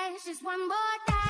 dance just one more day.